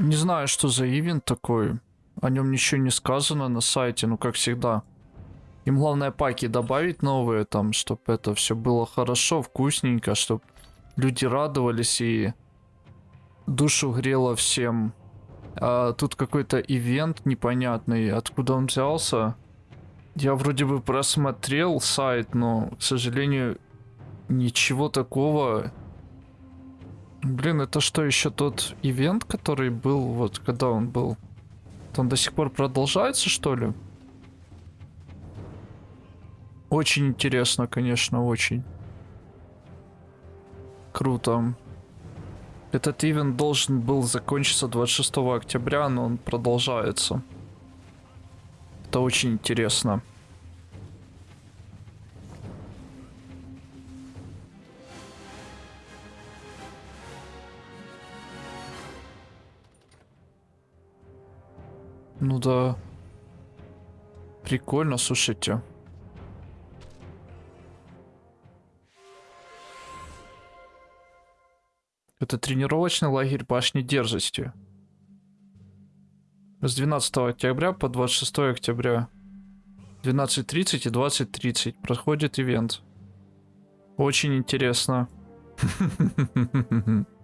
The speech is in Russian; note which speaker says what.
Speaker 1: Не знаю, что за ивент такой. О нем ничего не сказано на сайте, ну как всегда. Им главное паки добавить новые там, чтобы это все было хорошо, вкусненько, чтобы люди радовались и душу грело всем. А тут какой-то ивент непонятный, откуда он взялся. Я вроде бы просмотрел сайт, но, к сожалению, ничего такого. Блин, это что, еще тот ивент, который был, вот, когда он был? Он до сих пор продолжается, что ли? Очень интересно, конечно, очень. Круто. Этот ивент должен был закончиться 26 октября, но он продолжается. Это очень интересно. Ну да. Прикольно, слушайте. Это тренировочный лагерь башни дерзости. С 12 октября по 26 октября. 12.30 и 20.30 проходит ивент. Очень интересно.